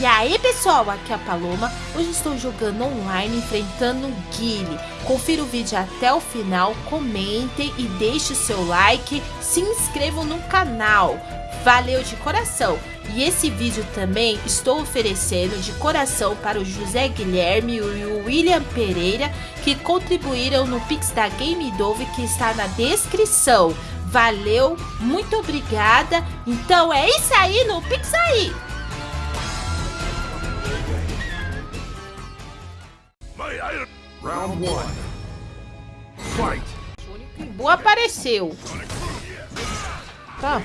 E aí pessoal, aqui é a Paloma, hoje estou jogando online enfrentando o Guile. Confira o vídeo até o final, comentem e deixe o seu like, se inscrevam no canal. Valeu de coração! E esse vídeo também estou oferecendo de coração para o José Guilherme e o William Pereira que contribuíram no Pix da Game Dove que está na descrição. Valeu, muito obrigada. Então é isso aí no Pix aí! Round 1 Fight! Boa apareceu. Tá.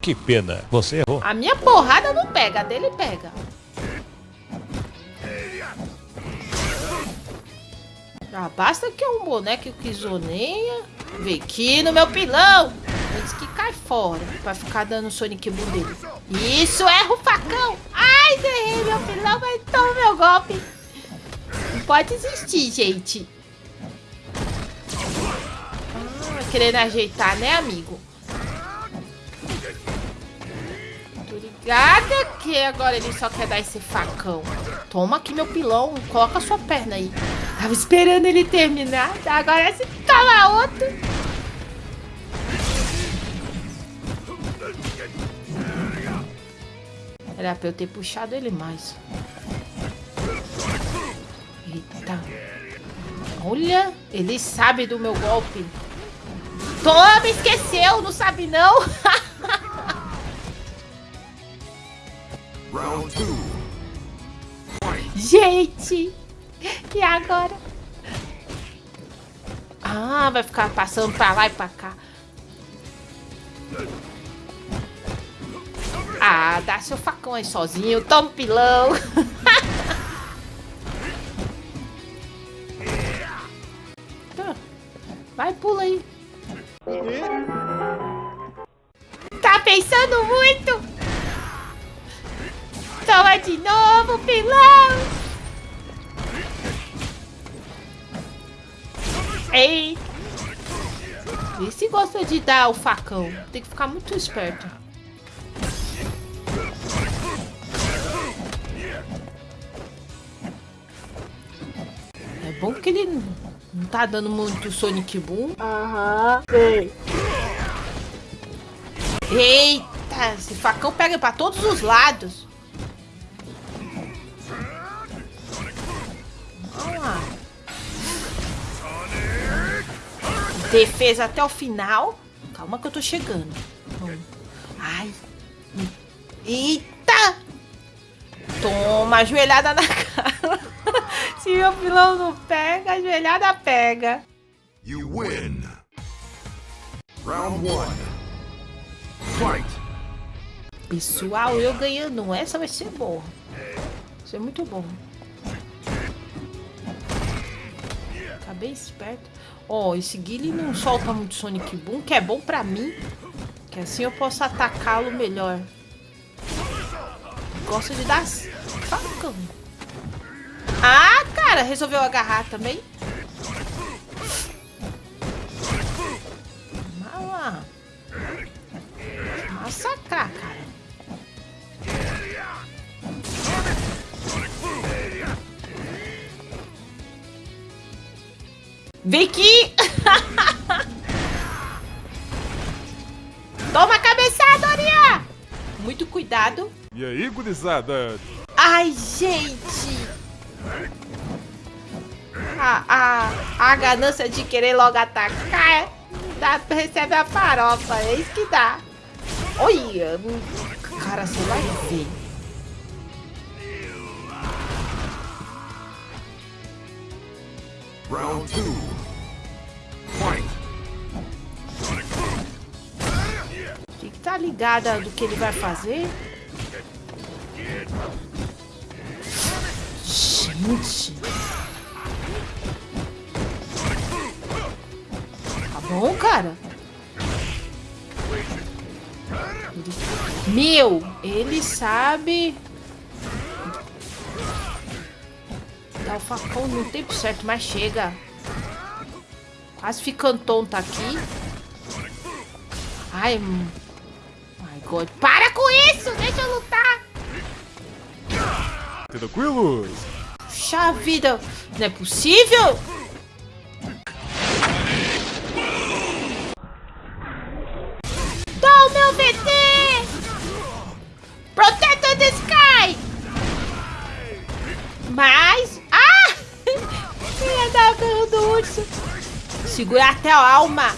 Que pena, você errou. A minha porrada não pega, a dele pega. Ah, basta que é um boneco que zoneia. Vem aqui no meu pilão. Antes que cai fora. Pra ficar dando Sonic Boom dele. Isso, erra o facão. Ai, errei meu pilão, mas toma meu golpe. Pode existir, gente. Ah, querendo ajeitar, né, amigo? Tô ligada que agora ele só quer dar esse facão. Toma aqui meu pilão. Coloca sua perna aí. Tava esperando ele terminar. Agora se toma outro. Era pra eu ter puxado ele mais. Eita. Olha, ele sabe do meu golpe. Toma, esqueceu, não sabe não. Gente, e agora? Ah, vai ficar passando pra lá e pra cá. Ah, dá seu facão aí sozinho. Toma um pilão. pula aí. Tá pensando muito? Toma de novo, pilão. Ei! Esse gosta de dar o facão. Tem que ficar muito esperto. É bom que ele não tá dando muito Sonic Boom. Aham, sei. Eita, esse facão pega pra todos os lados. Defesa até o final. Calma que eu tô chegando. Ai. Eita! Toma, ajoelhada na cara. Se meu pilão não pega, a joelhada pega. You win. Round one. Fight. Pessoal, eu ganhando essa vai ser boa. Vai ser muito bom. Tá bem esperto. Ó, oh, esse Guile não solta muito Sonic Boom, que é bom pra mim. Que assim eu posso atacá-lo melhor. Gosta de dar facão. Ah, cara, resolveu agarrar também. Mala. Massacrar, cara. Vem aqui! Toma cabeçada, Oria! Muito cuidado. E aí, gurizada? Ai, gente! A, a, a ganância de querer logo atacar dá, recebe a farofa, é isso que dá. Olha, cara, você vai ver. Round 2 Fight Tem que tá ligada do que ele vai fazer. Gente. Bom, cara? Meu, ele sabe Dá o facão no tempo certo, mas chega. Quase ficando tonta aqui. Ai, my God. Para com isso! Deixa eu lutar! Tranquilos? Puxa vida, não é possível? Segura até a alma.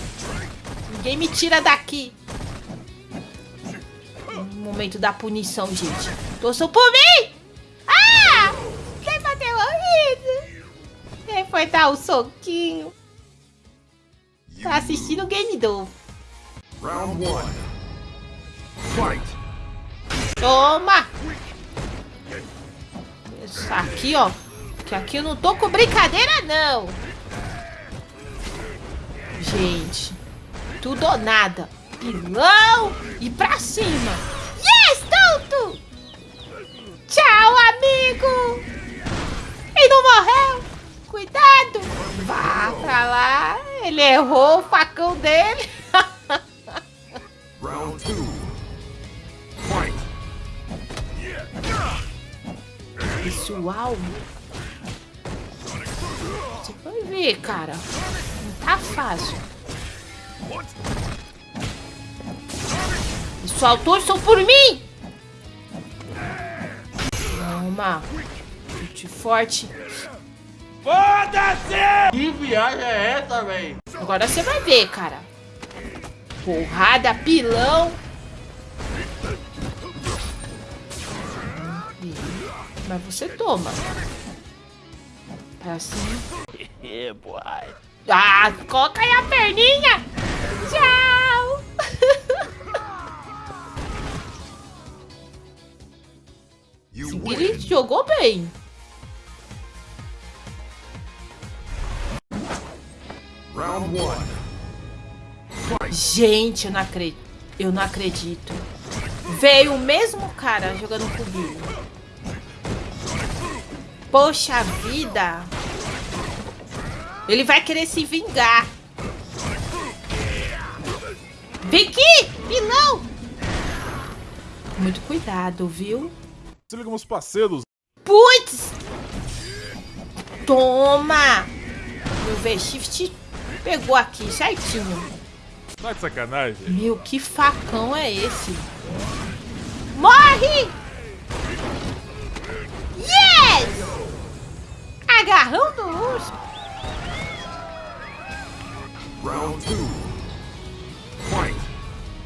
Ninguém me tira daqui. Momento da punição, gente. Torçam por mim! Ah! Quem bateu horrível? Quem foi dar o um soquinho? Tá assistindo o game novo. Round 1. Fight. Toma! Isso aqui, ó. Que aqui eu não tô com brincadeira, não. Gente. Tudo ou nada. Pilão e pra cima. Yes, tonto! Tchau, amigo! Ele não morreu! Cuidado! Vá pra lá! Ele errou o facão dele! Round 2 Fight! Pessoal! Você vai ver, cara. Fácil. Pessoal, torçam por mim! Toma! Chute forte. Foda-se! Que viagem é essa, velho? Agora você vai ver, cara. Porrada, pilão. Mas você toma. É assim. Ah, coloca aí a perninha. Tchau. Ele jogou bem. Round one. Gente, eu não acredito. Eu não acredito. Veio o mesmo cara jogando cubinho. Poxa vida. Ele vai querer se vingar. Vem aqui, vilão. Muito cuidado, viu? Se liga os parceiros. Putz. Toma. Meu V-Shift pegou aqui certinho. Tá de sacanagem. Meu, que facão é esse? Morre! Yes! Agarrão do urso. Round 2. Fight.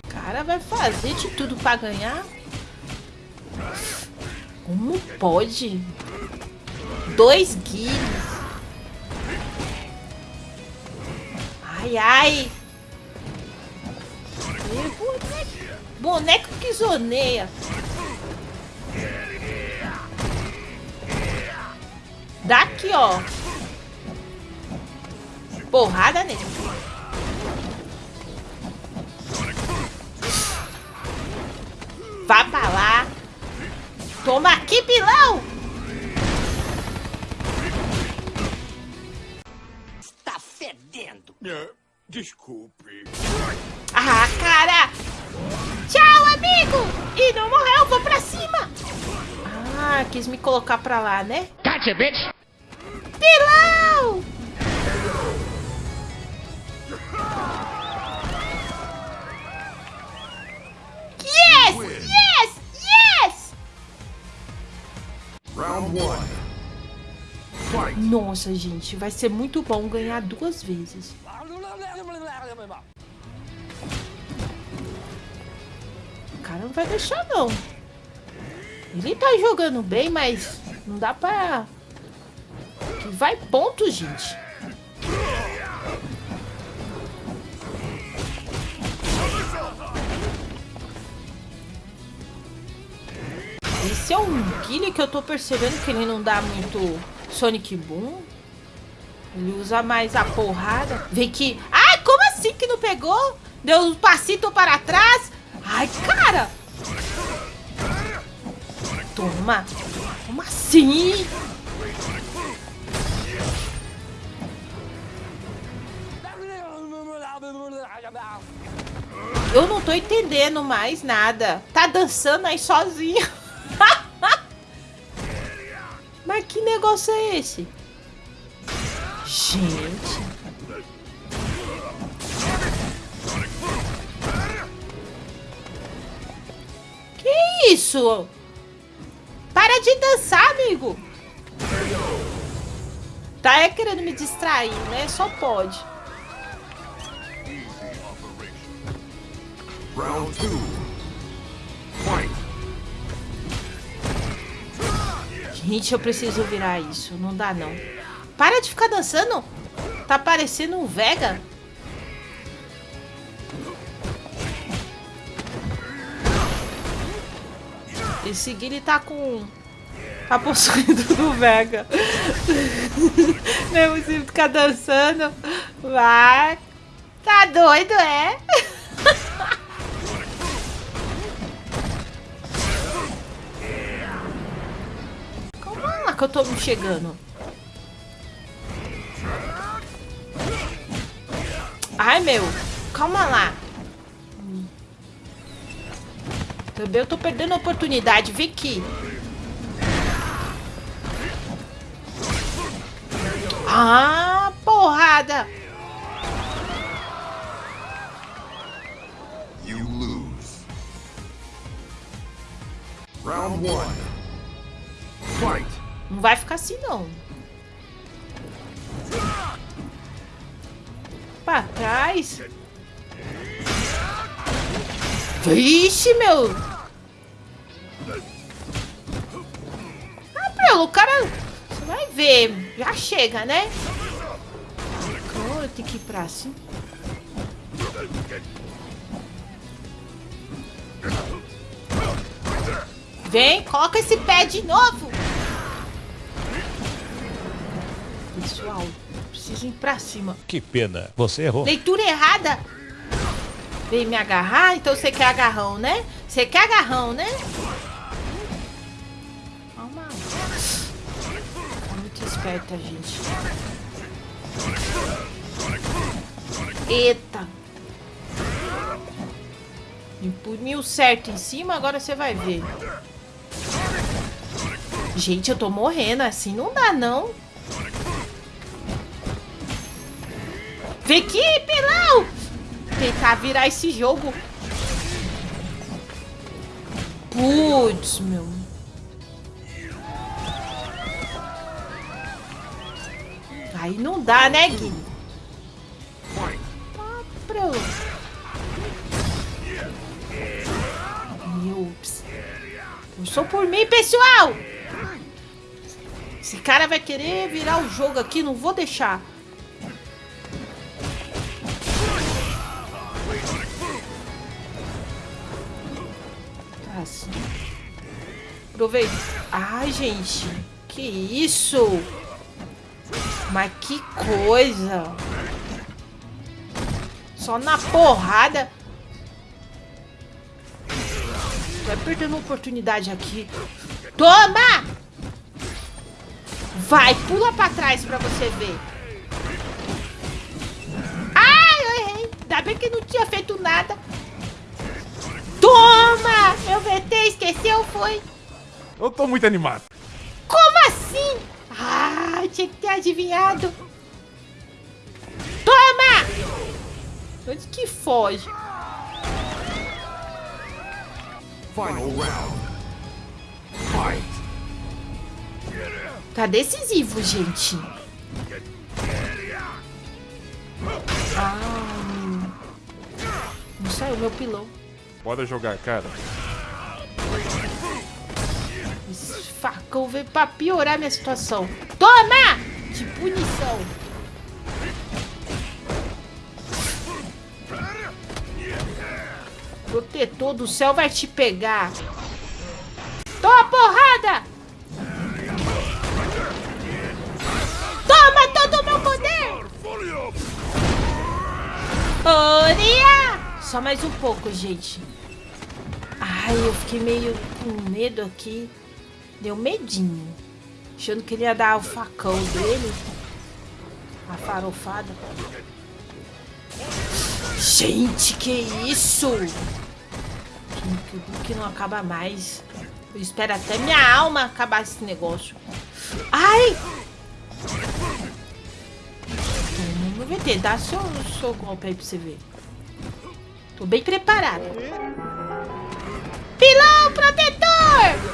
Cara, vai fazer de tudo pra ganhar? Como pode? Dois guilhos. Ai, ai. Boneco que zoneia. Daqui, ó. Porrada nele. Toma aqui, pilão. Está fedendo. É, desculpe. Ah, cara! Tchau, amigo! E não morreu, vou pra cima! Ah, quis me colocar pra lá, né? Gotcha, bitch! Pilão! Nossa, gente, vai ser muito bom ganhar duas vezes. cara não vai deixar, não. Ele tá jogando bem, mas não dá pra... Vai ponto, gente. É um Guile que eu tô percebendo que ele não dá muito Sonic Boom. Ele usa mais a porrada. Vem que... Ai, como assim que não pegou? Deu um passito para trás. Ai, cara! Toma! Como assim? Eu não tô entendendo mais nada. Tá dançando aí sozinho. Mas que negócio é esse? Gente. Que isso? Para de dançar, amigo. Tá é querendo me distrair, né? Só pode. Round two. Gente, eu preciso virar isso. Não dá, não. Para de ficar dançando. Tá parecendo um Vega. Esse Guile tá com... Tá possuído do Vega. Mesmo se ficar dançando. Vai. Tá doido, é? Que eu tô me chegando. Ai, meu. Calma lá. Também eu tô perdendo a oportunidade. Vem aqui. Ah, porrada. You lose. Round one. Fight. Não vai ficar assim, não. Pra trás. Vixe, meu. Ah, Prelo, o cara... Você vai ver. Já chega, né? Cara, tem que ir pra cima. Vem, coloca esse pé de novo. Pessoal, preciso ir pra cima. Que pena, você errou. Leitura errada. Vem me agarrar? Então você quer agarrão, né? Você quer agarrão, né? Calma. Tá muito esperta, gente. Eita. Me puniu certo em cima, agora você vai ver. Gente, eu tô morrendo. Assim não dá, não. Vem aqui, pilão! Tentar virar esse jogo. Putz, meu. Aí não dá, né, Gui? Tá. Meu, Eu sou por mim, pessoal! Esse cara vai querer virar o jogo aqui, não vou deixar. Assim. Aproveita. Ai, gente. Que isso? Mas que coisa. Só na porrada. Vai perdendo oportunidade aqui. Toma! Vai, pula pra trás pra você ver. Ai, eu errei. Ainda bem que não tinha feito nada. Toma! Meu VT esqueceu, foi? Eu tô muito animado. Como assim? Ah, tinha que ter adivinhado. Toma! Onde que foge? Final round. Fight. Tá decisivo, gente. Ah, não saiu meu pilão. Bora jogar, cara. Esse facão veio pra piorar minha situação. Toma! De punição. Protetor do céu vai te pegar. Toma porrada! Só mais um pouco, gente. Ai, eu fiquei meio com medo aqui. Deu medinho. Achando que ele ia dar o facão dele. A farofada. Gente, que isso? Que, que, não acaba mais. Eu espero até minha alma acabar esse negócio. Ai! Vamos ver, tentar seu, seu golpe aí pra você ver. Tô bem preparado. Pilão protetor!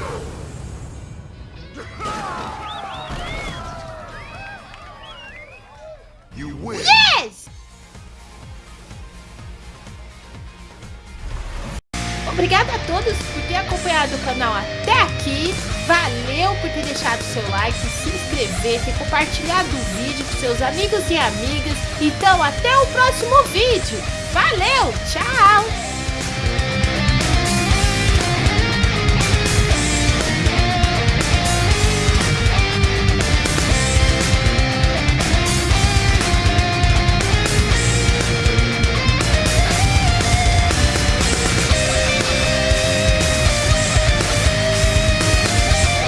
Yes! Obrigada a todos por ter acompanhado o canal até aqui. Valeu por ter deixado seu like, se inscrever, ter compartilhado o vídeo com seus amigos e amigas. Então até o próximo vídeo. Valeu, tchau!